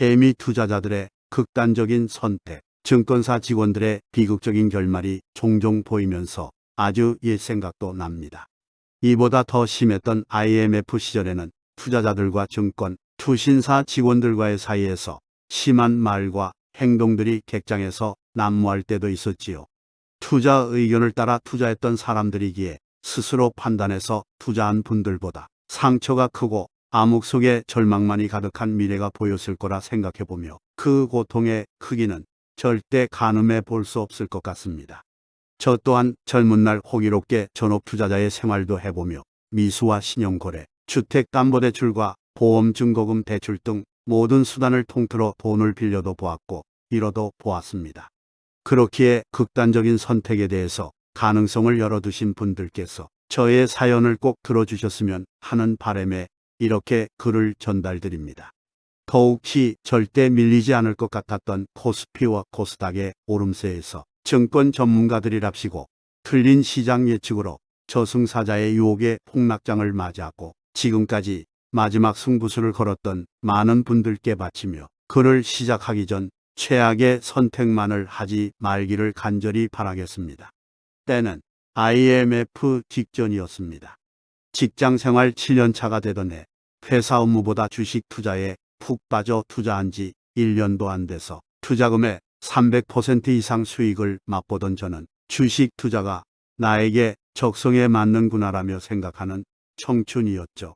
개미 투자자들의 극단적인 선택, 증권사 직원들의 비극적인 결말이 종종 보이면서 아주 옛 생각도 납니다. 이보다 더 심했던 IMF 시절에는 투자자들과 증권, 투신사 직원들과의 사이에서 심한 말과 행동들이 객장에서 난무할 때도 있었지요. 투자 의견을 따라 투자했던 사람들이기에 스스로 판단해서 투자한 분들보다 상처가 크고 암흑 속에 절망만이 가득한 미래가 보였을 거라 생각해보며 그 고통의 크기는 절대 가늠해 볼 수 없을 것 같습니다. 저 또한 젊은 날 호기롭게 전업 투자자의 생활도 해보며 미수와 신용거래, 주택담보대출과 보험증거금 대출 등 모든 수단을 통틀어 돈을 빌려도 보았고 잃어도 보았습니다. 그렇기에 극단적인 선택에 대해서 가능성을 열어두신 분들께서 저의 사연을 꼭 들어주셨으면 하는 바람에 이렇게 글을 전달드립니다. 더욱이 절대 밀리지 않을 것 같았던 코스피와 코스닥의 오름세에서 증권 전문가들이랍시고 틀린 시장 예측으로 저승사자의 유혹에 폭락장을 맞이하고 지금까지 마지막 승부수를 걸었던 많은 분들께 바치며 글을 시작하기 전 최악의 선택만을 하지 말기를 간절히 바라겠습니다. 때는 IMF 직전이었습니다. 직장 생활 7년 차가 되던 해 회사 업무보다 주식 투자에 푹 빠져 투자한 지 1년도 안 돼서 투자금의 300% 이상 수익을 맛보던 저는 주식 투자가 나에게 적성에 맞는구나라며 생각하는 청춘이었죠.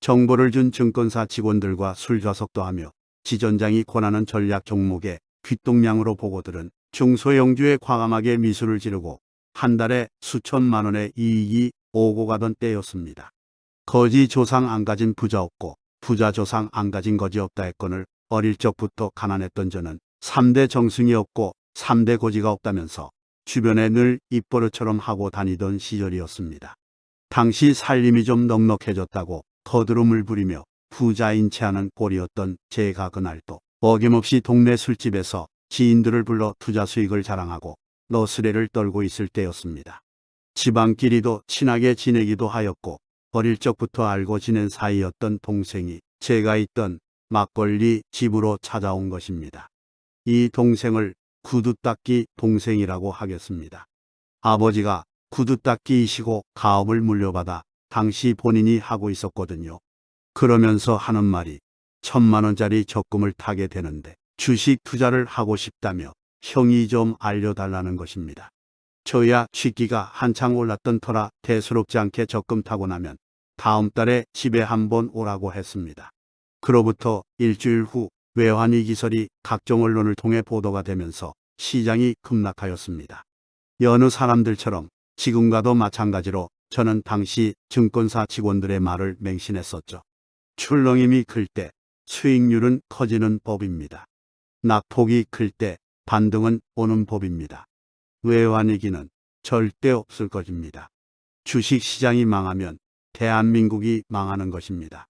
정보를 준 증권사 직원들과 술 좌석도 하며 지전장이 권하는 전략 종목에 귓동량으로 보고들은 중소형주에 과감하게 미술을 지르고 한 달에 수천만 원의 이익이 오고 가던 때였습니다. 거지 조상 안 가진 부자 없고 부자 조상 안 가진 거지 없다 했건을 어릴 적부터 가난했던 저는 3대 정승이 없고 3대 고지가 없다면서 주변에 늘 입버릇처럼 하고 다니던 시절이었습니다. 당시 살림이 좀 넉넉해졌다고 거드름을 부리며 부자인 체하는 꼴이었던 제가 그날도 어김없이 동네 술집에서 지인들을 불러 투자 수익을 자랑하고 너스레를 떨고 있을 때였습니다. 집안끼리도 친하게 지내기도 하였고 어릴 적부터 알고 지낸 사이였던 동생이 제가 있던 막걸리 집으로 찾아온 것입니다. 이 동생을 구두닦기 동생이라고 하겠습니다. 아버지가 구두닦기이시고 가업을 물려받아 당시 본인이 하고 있었거든요. 그러면서 하는 말이 천만 원짜리 적금을 타게 되는데 주식 투자를 하고 싶다며 형이 좀 알려달라는 것입니다. 저야 취기가 한창 올랐던 터라 대수롭지 않게 적금 타고 나면 다음 달에 집에 한번 오라고 했습니다. 그로부터 일주일 후 외환위 기설이 각종 언론을 통해 보도가 되면서 시장이 급락하였습니다. 여느 사람들처럼 지금과도 마찬가지로 저는 당시 증권사 직원들의 말을 맹신했었죠. 출렁임이 클 때 수익률은 커지는 법입니다. 낙폭이 클 때 반등은 오는 법입니다. 외환위기는 절대 없을 것입니다. 주식시장이 망하면 대한민국이 망하는 것입니다.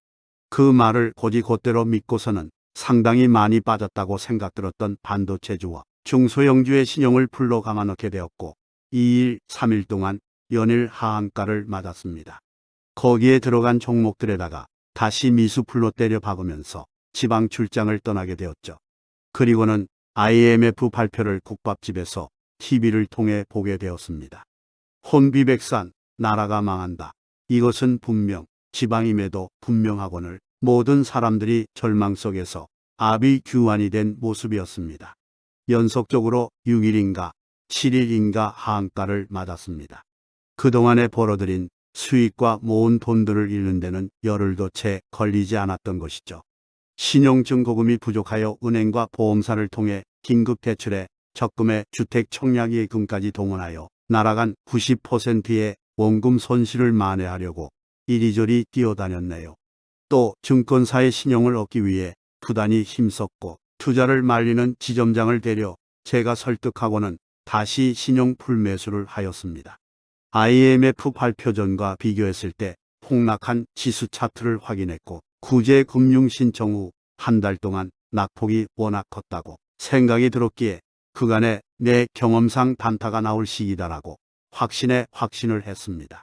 그 말을 고지곧대로 믿고서는 상당히 많이 빠졌다고 생각들었던 반도체주와 중소형주의 신용을 풀로 감아넣게 되었고 2일, 3일 동안 연일 하한가를 맞았습니다. 거기에 들어간 종목들에다가 다시 미수풀로 때려 박으면서 지방 출장을 떠나게 되었죠. 그리고는 IMF 발표를 국밥집에서 TV를 통해 보게 되었습니다. 혼비백산, 나라가 망한다. 이것은 분명 지방임에도 분명하거늘 모든 사람들이 절망 속에서 압이 규환이 된 모습이었습니다. 연속적으로 6일인가 7일인가 하한가를 맞았습니다. 그동안에 벌어들인 수익과 모은 돈들을 잃는 데는 열흘도 채 걸리지 않았던 것이죠. 신용증거금이 부족하여 은행과 보험사를 통해 긴급 대출에 적금에 주택 청약예금까지 동원하여 날아간 90%의 원금 손실을 만회하려고 이리저리 뛰어다녔네요. 또 증권사의 신용을 얻기 위해 부단히 힘썼고 투자를 말리는 지점장을 데려 제가 설득하고는 다시 신용 풀매수를 하였습니다. IMF 발표 전과 비교했을 때 폭락한 지수 차트를 확인했고 구제 금융 신청 후 한 달 동안 낙폭이 워낙 컸다고 생각이 들었기에 그간에 내 경험상 단타가 나올 시기다라고 확신에 확신을 했습니다.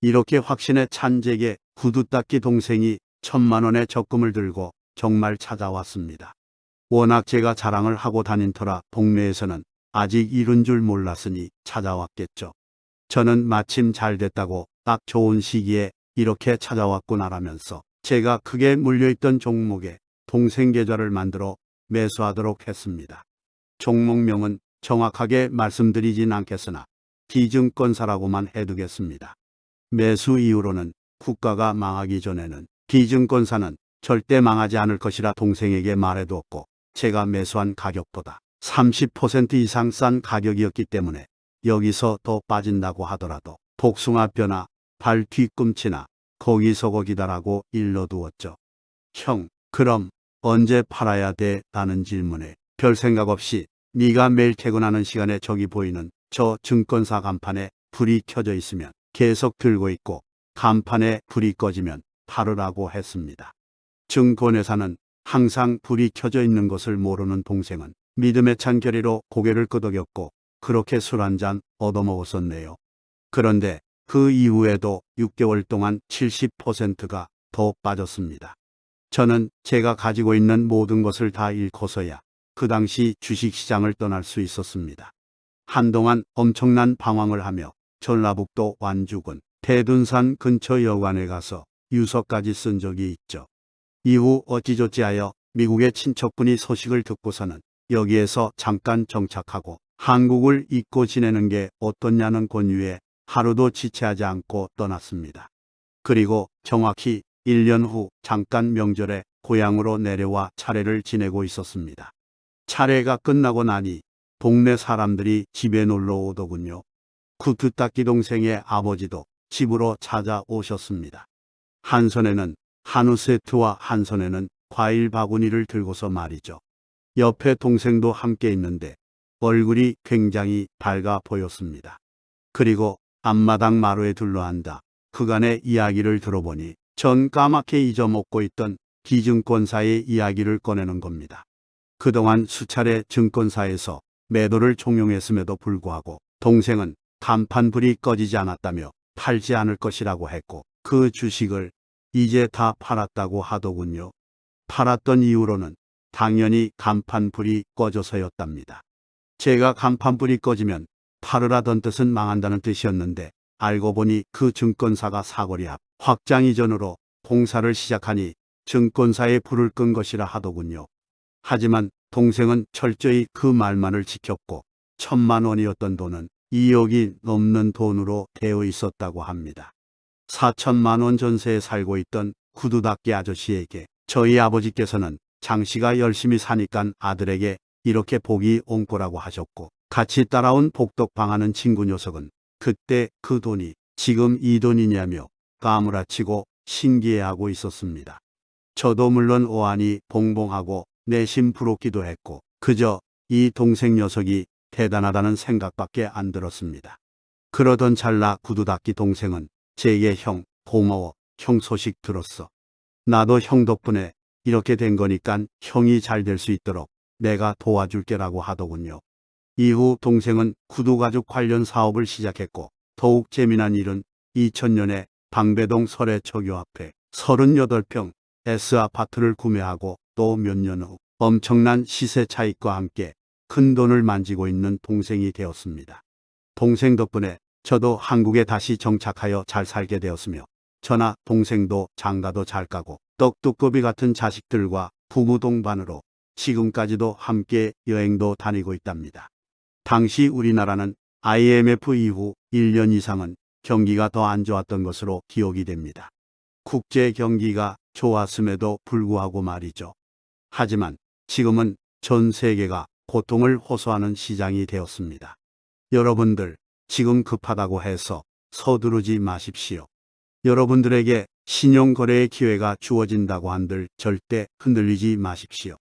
이렇게 확신에 찬 제게 구두 닦기 동생이 천만 원의 적금을 들고 정말 찾아왔습니다. 워낙 제가 자랑을 하고 다닌 터라 동네에서는 아직 이른 줄 몰랐으니 찾아왔겠죠. 저는 마침 잘 됐다고 딱 좋은 시기에 이렇게 찾아왔구나라면서 제가 크게 물려있던 종목에 동생 계좌를 만들어 매수하도록 했습니다. 종목명은 정확하게 말씀드리진 않겠으나 기증권사라고만 해두겠습니다. 매수 이후로는 국가가 망하기 전에는 기증권사는 절대 망하지 않을 것이라 동생에게 말해두었고 제가 매수한 가격보다 30% 이상 싼 가격이었기 때문에 여기서 더 빠진다고 하더라도 복숭아 뼈나 발 뒤꿈치나 거기서 거기다라고 일러두었죠. 형, 그럼 언제 팔아야 돼? 라는 질문에 별 생각 없이 네가 매일 퇴근하는 시간에 저기 보이는 저 증권사 간판에 불이 켜져 있으면 계속 들고 있고 간판에 불이 꺼지면 팔으라고 했습니다. 증권회사는 항상 불이 켜져 있는 것을 모르는 동생은 믿음에 찬 결의로 고개를 끄덕였고 그렇게 술 한 잔 얻어먹었었네요. 그런데 그 이후에도 6개월 동안 70%가 더 빠졌습니다. 저는 제가 가지고 있는 모든 것을 다 잃고서야 그 당시 주식시장을 떠날 수 있었습니다. 한동안 엄청난 방황을 하며 전라북도 완주군 대둔산 근처 여관에 가서 유서까지 쓴 적이 있죠. 이후 어찌저찌하여 미국의 친척분이 소식을 듣고서는 여기에서 잠깐 정착하고 한국을 잊고 지내는 게 어떻냐는 권유에 하루도 지체하지 않고 떠났습니다. 그리고 정확히 1년 후 잠깐 명절에 고향으로 내려와 차례를 지내고 있었습니다. 차례가 끝나고 나니 동네 사람들이 집에 놀러 오더군요. 구두닦기 동생의 아버지도 집으로 찾아오셨습니다. 한 손에는 한우 세트와 한 손에는 과일 바구니를 들고서 말이죠. 옆에 동생도 함께 있는데 얼굴이 굉장히 밝아 보였습니다. 그리고 앞마당 마루에 둘러앉아 그간의 이야기를 들어보니 전 까맣게 잊어먹고 있던 기증권사의 이야기를 꺼내는 겁니다. 그동안 수차례 증권사에서 매도를 종용했음에도 불구하고 동생은 간판불이 꺼지지 않았다며 팔지 않을 것이라고 했고 그 주식을 이제 다 팔았다고 하더군요. 팔았던 이유로는 당연히 간판불이 꺼져서였답니다. 제가 간판불이 꺼지면 팔으라던 뜻은 망한다는 뜻이었는데 알고 보니 그 증권사가 사거리 앞 확장 이전으로 공사를 시작하니 증권사에 불을 끈 것이라 하더군요. 하지만 동생은 철저히 그 말만을 지켰고 천만 원이었던 돈은 2억이 넘는 돈으로 되어 있었다고 합니다. 4천만 원 전세에 살고 있던 구두닦기 아저씨에게 저희 아버지께서는 장씨가 열심히 사니까 아들에게 이렇게 복이 온 거라고 하셨고 같이 따라온 복덕방하는 친구 녀석은 그때 그 돈이 지금 이 돈이냐며 까무라치고 신기해하고 있었습니다. 저도 물론 오한이 봉봉하고 내심 부럽기도 했고 그저 이 동생 녀석이 대단하다는 생각밖에 안 들었습니다. 그러던 찰나 구두닦기 동생은 제게 형 고마워 형 소식 들었어. 나도 형 덕분에 이렇게 된 거니까 형이 잘 될 수 있도록 내가 도와줄게라고 하더군요. 이후 동생은 구두가죽 관련 사업을 시작했고 더욱 재미난 일은 2000년에 방배동 설해초교 앞에 38평 S아파트를 구매하고 또 몇 년 후 엄청난 시세 차익과 함께 큰 돈을 만지고 있는 동생이 되었습니다. 동생 덕분에 저도 한국에 다시 정착하여 잘 살게 되었으며 저나 동생도 장가도 잘 가고 떡두꺼비 같은 자식들과 부부 동반으로 지금까지도 함께 여행도 다니고 있답니다. 당시 우리나라는 IMF 이후 1년 이상은 경기가 더 안 좋았던 것으로 기억이 됩니다. 국제 경기가 좋았음에도 불구하고 말이죠. 하지만 지금은 전 세계가 고통을 호소하는 시장이 되었습니다. 여러분들 지금 급하다고 해서 서두르지 마십시오. 여러분들에게 신용거래의 기회가 주어진다고 한들 절대 흔들리지 마십시오.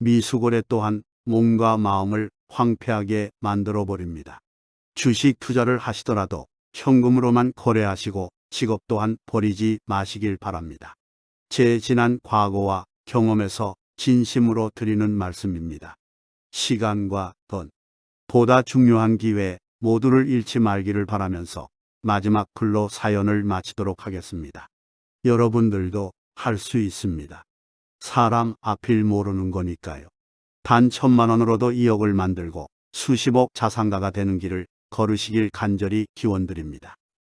미수거래 또한 몸과 마음을 황폐하게 만들어 버립니다. 주식 투자를 하시더라도 현금으로만 거래하시고 직업 또한 버리지 마시길 바랍니다. 제 지난 과거와 경험에서 진심으로 드리는 말씀입니다. 시간과 돈, 보다 중요한 기회 모두를 잃지 말기를 바라면서 마지막 글로 사연을 마치도록 하겠습니다. 여러분들도 할 수 있습니다. 사람 앞일 모르는 거니까요. 단 천만 원으로도 2억을 만들고 수십억 자산가가 되는 길을 걸으시길 간절히 기원드립니다.